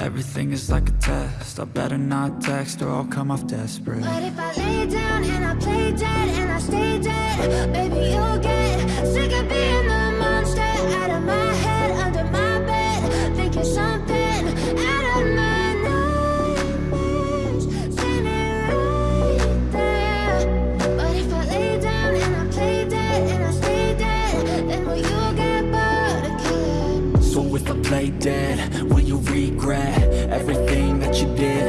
Everything is like a test. I better not text or I'll come off desperate. But if I lay down and I play dead and I stay dead Baby, you'll get sick of being the monster Out of my head, under my bed Thinking something out of my nightmares. Standing right there. But if I lay down and I play dead and I stay dead Then will you get bored again? So if I play dead, will you regret Everything that you did,